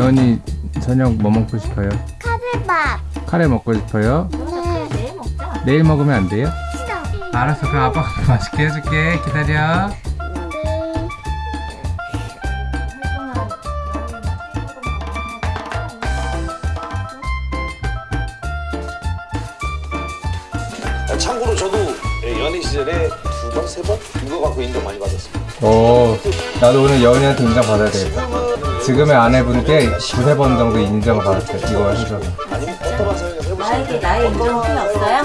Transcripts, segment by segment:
여은이 저녁 뭐 먹고 싶어요? 카레밥. 카레 먹고 싶어요? 네. 내일 먹자. 내일 먹으면 안 돼요? 싫어. 알았어 그럼 아빠가 맛있게 해줄게 기다려 네. 참고로 저도 예, 연애 시절에 두 번, 세 번? 이거 갖고 인정 많이 받았습니다. 오 나도 오늘 여은이한테 인정 받아야 되겠다 지금의 아내분께 두세 번 정도 인정을 받았어요 이거 해줘서. 나에게 나의 인정은 필요 없어요?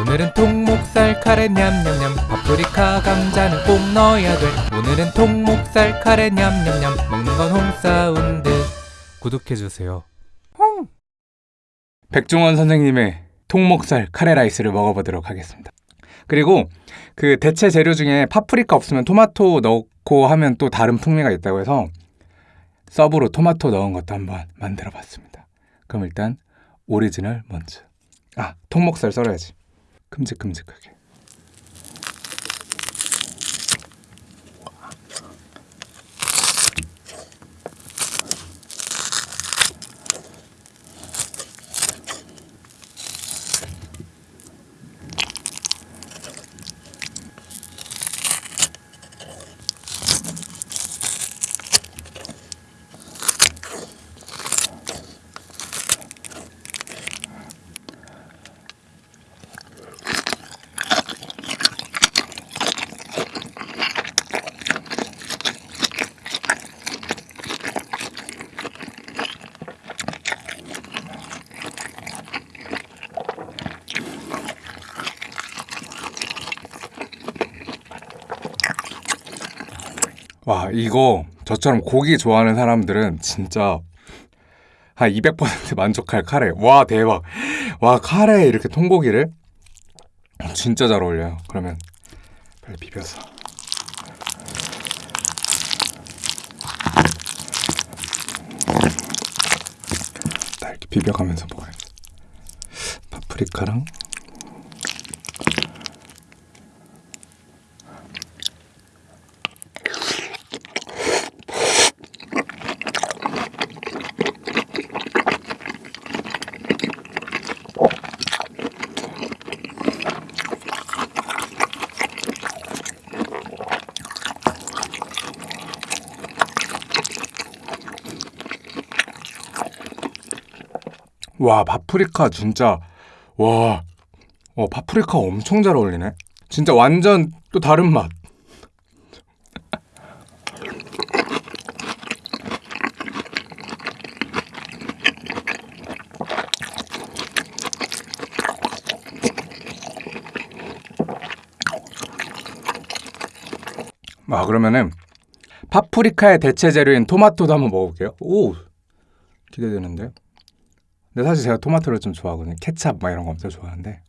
오늘은 통목살 카레 냠냠냠 파프리카 감자는 꼭 넣어야 돼. 오늘은 통목살 카레 냠냠냠 먹는 건 홍사운드. 구독해주세요. 백종원 선생님의 통목살 카레 라이스를 먹어보도록 하겠습니다. 그리고 그 대체 재료 중에 파프리카 없으면 토마토 넣고 하면 또 다른 풍미가 있다고 해서 sub로 토마토 넣은 것도 한번 만들어 봤습니다. 그럼 일단 오리지널 먼저. 아 통목살 썰어야지. 큼직큼직하게. 와 이거 저처럼 고기 좋아하는 사람들은 진짜 한 200% 만족할 카레. 와 대박. 와 카레에 이렇게 통고기를 진짜 잘 어울려요. 그러면 빨리 비벼서. 나 이렇게 비벼가면서 먹어야지. 파프리카랑 와 파프리카 진짜 와 어, 파프리카 엄청 잘 어울리네. 진짜 완전 또 다른 맛. 아 그러면은 파프리카의 대체 재료인 토마토도 한번 먹어볼게요. 오 기대되는데 근데 사실 제가 토마토를 좀 좋아하거든요. 케찹 막 이런 거 엄청 좋아하는데.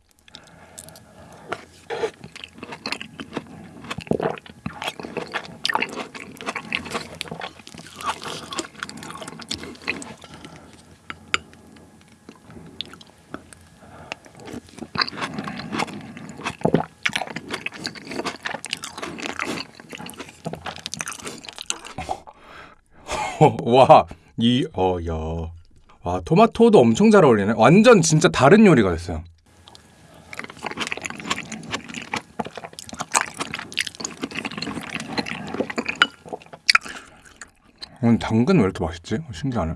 와, 이, 어, 야. 와 토마토도 엄청 잘 어울리네. 완전 진짜 다른 요리가 됐어요. 오늘 당근 왜 이렇게 맛있지? 신기하네.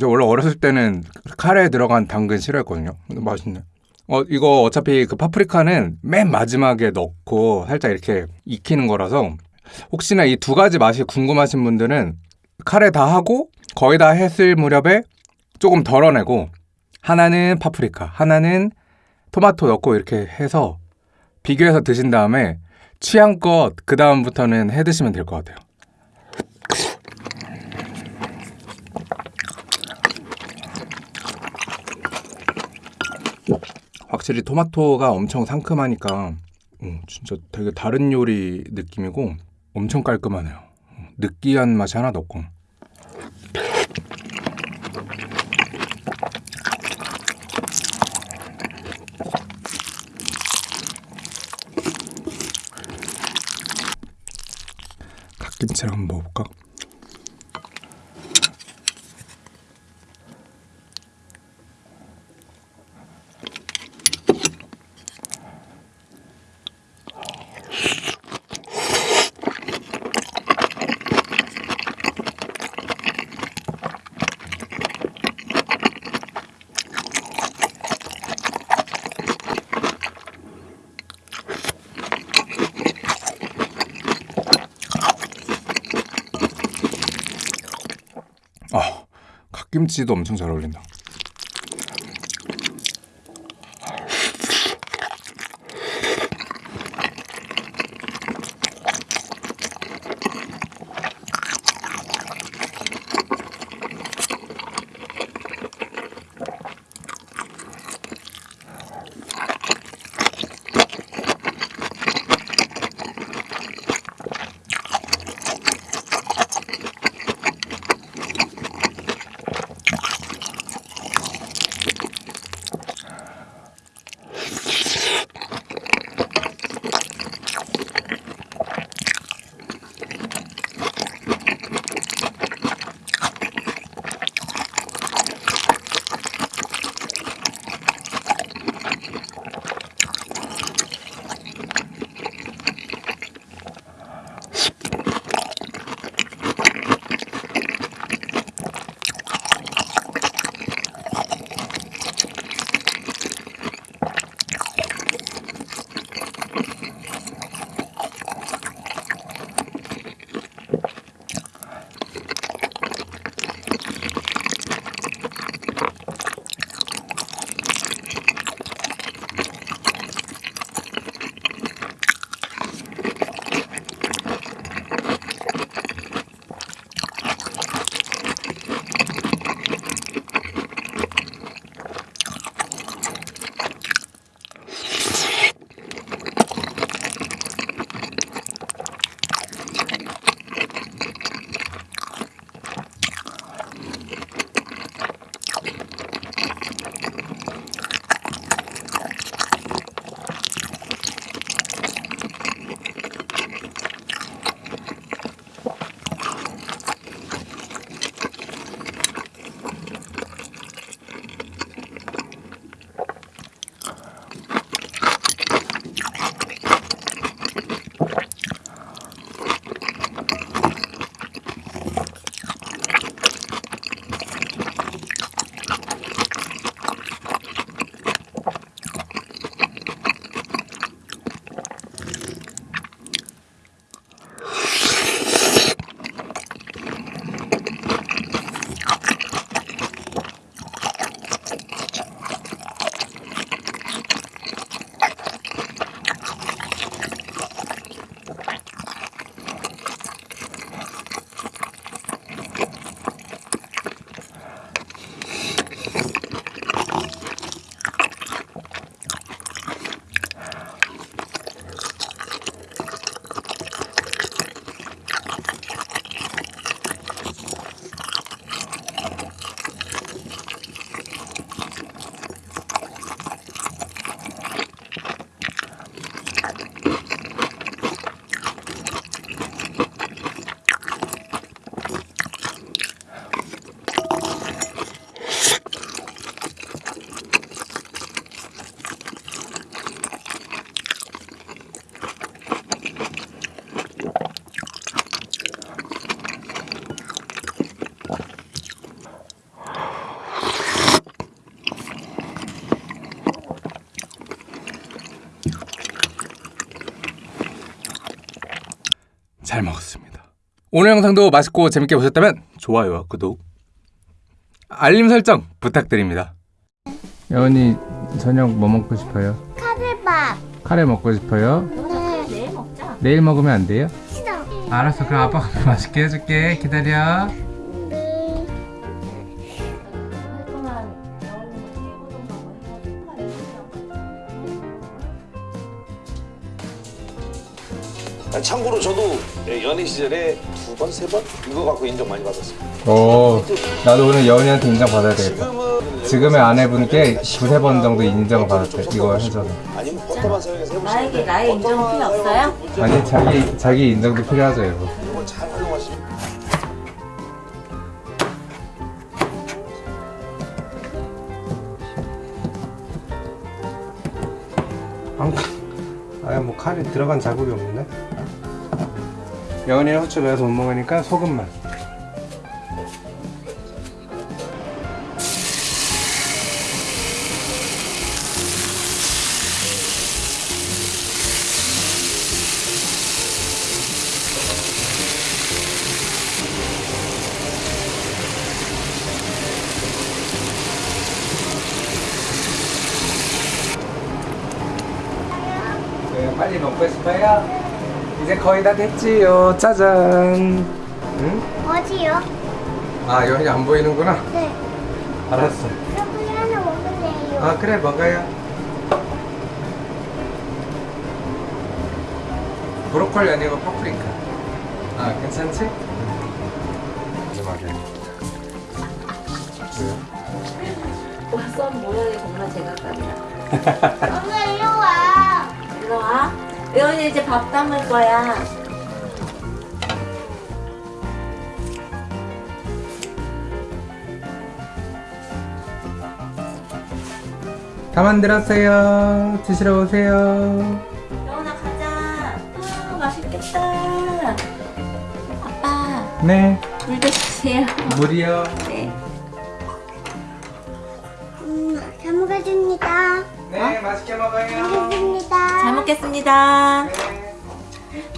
제가 원래 어렸을 때는 카레에 들어간 당근 싫어했거든요. 근데 맛있네. 어 이거 어차피 그 파프리카는 맨 마지막에 넣고 살짝 이렇게 익히는 거라서 혹시나 이 두 가지 맛이 궁금하신 분들은 카레 다 하고 거의 다 했을 무렵에 조금 덜어내고 하나는 파프리카, 하나는 토마토 넣고 이렇게 해서 비교해서 드신 다음에 취향껏 그 다음부터는 해 드시면 될 것 같아요. 확실히 토마토가 엄청 상큼하니까 음, 진짜 되게 다른 요리 느낌이고 엄청 깔끔하네요. 느끼한 맛이 하나도 없고. 갓김치를 한번 먹어볼까? 아, 갓김치도 엄청 잘 어울린다. 잘 먹었습니다. 오늘 영상도 맛있고 재밌게 보셨다면 좋아요와 구독, 알림 설정 부탁드립니다. 여은이 저녁 뭐 먹고 싶어요? 카레밥 카레 먹고 싶어요? 그래 내일 먹자. 내일 먹으면 안 돼요? 싫어 알았어, 그럼 아빠가 맛있게 해줄게. 기다려. 예, 연애 시절에 두 번, 세 번 이거 갖고 인정 많이 받았어요. 오, 나도 오늘 여은이한테 인정 받아야 되겠다. 지금의 아내분께 두세 번 정도 인정을 받았대. 이거 해줘서. 아니면 버터만 사용해서 해보시면 나에게. 나의 인정은 버터만 필요 없어요? 아니 자기 자기 인정도 필요하죠, 이거. 이걸 잘 활용하시면 아야 뭐 칼이 들어간 자국이 없는데? 연이랑 후추 매워서 못 먹으니까 소금만 네, 빨리 먹고 싶어요? 이제 거의 다 됐지요. 짜잔. 응? 어디요? 아 여기 안 보이는구나. 네. 알았어. 브로콜리 하나 먹을래요. 아 그래 먹어요. 브로콜리 아니고 파프리카. 아 괜찮지? 마지막에. 왜요? 와선 모양이 정말 제각각이야. 예원이 이제 밥 담을 거야. 다 만들었어요. 드시러 오세요. 예원아 가자. 아 맛있겠다. 아빠 네. 물도 주세요. 물이요. 네. 음, 잘 먹겠습니다. 네 맛있게 먹어요. 먹겠습니다. 잘 먹겠습니다. 네.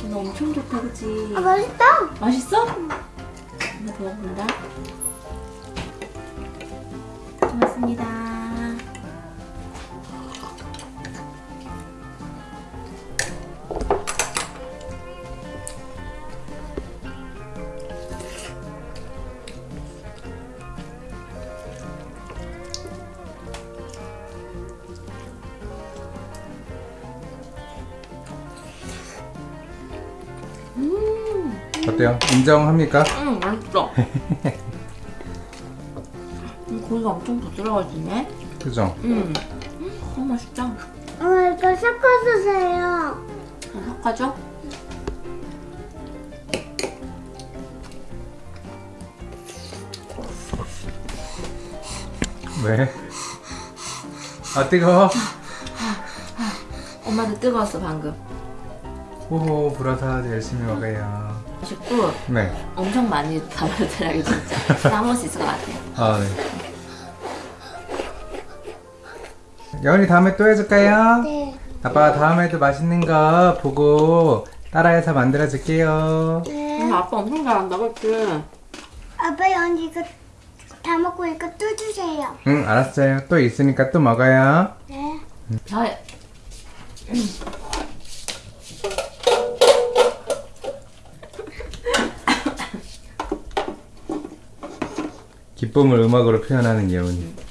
오늘 엄청 좋다 그치? 아, 맛있다. 맛있어? 더 먹는다. 고맙습니다. 어때요? 인정합니까? 응 맛있어. 음, 고기가 엄청 부드러워지네. 그죠? 음. 너무 맛있다. 엄마 이거 섞어주세요. 어, 섞어줘? 왜? 아 뜨거워? 엄마도 뜨거웠어 방금. 호호 불어서 열심히 먹어요. 맛있고 네. 엄청 많이 담아더라고 진짜. 다 먹을 수 있을 것 같아. 아 네. 여운이 다음에 또 해줄까요? 네. 아빠가 다음에도 맛있는 거 보고 따라해서 만들어줄게요. 네. 응, 아빠 엄청 잘한다 그치? 아빠 언니 이거 다 먹고 이거 또 주세요. 응 알았어요. 또 있으니까 또 먹어요. 네. 잘. 기쁨을 음악으로 표현하는 예운이.